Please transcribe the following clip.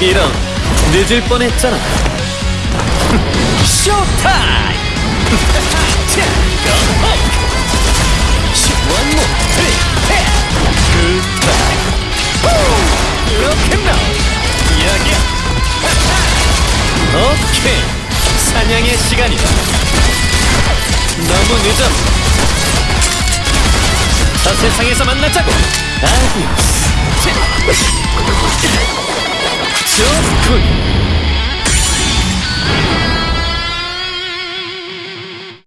이런 늦을 뻔했잖아. Showtime! One more good time 이렇게 이야기야 오케이. 사냥의 시간이다. 너무 늦어. 저 세상에서 만나자고. 아디오스.